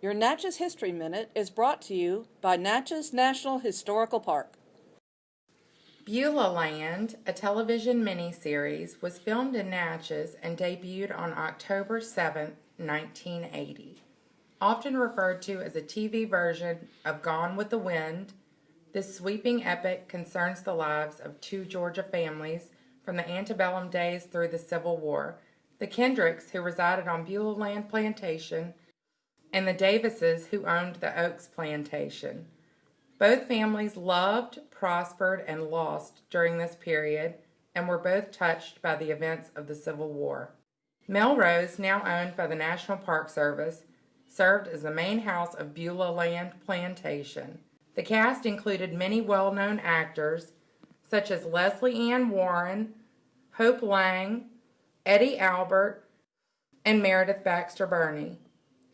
Your Natchez History Minute is brought to you by Natchez National Historical Park. Beulah Land, a television miniseries, was filmed in Natchez and debuted on October 7, 1980. Often referred to as a TV version of Gone with the Wind, this sweeping epic concerns the lives of two Georgia families from the antebellum days through the Civil War the Kendricks, who resided on Beulah Land Plantation, and the Davises, who owned the Oaks Plantation. Both families loved, prospered, and lost during this period and were both touched by the events of the Civil War. Melrose, now owned by the National Park Service, served as the main house of Beulah Land Plantation. The cast included many well known actors such as Lesley Ann Warren, Hope Lange, Eddie Albert, and Meredith Baxter Birney,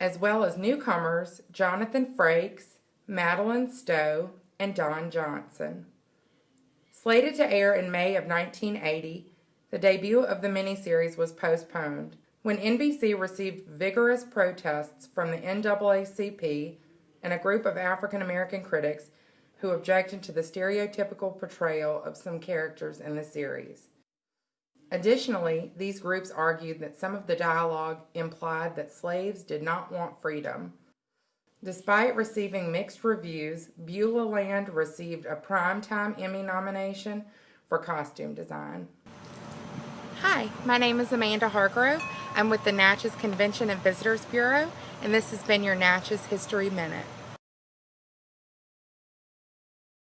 as well as newcomers Jonathan Frakes, Madeleine Stowe, and Don Johnson. Slated to air in May of 1980, the debut of the miniseries was postponed when NBC received vigorous protests from the NAACP and a group of African American critics who objected to the stereotypical portrayal of some characters in the series. Additionally, these groups argued that some of the dialogue implied that slaves did not want freedom. Despite receiving mixed reviews, Beulah Land received a Primetime Emmy nomination for costume design. Hi, my name is Amanda Hargrove. I'm with the Natchez Convention and Visitors Bureau, and this has been your Natchez History Minute.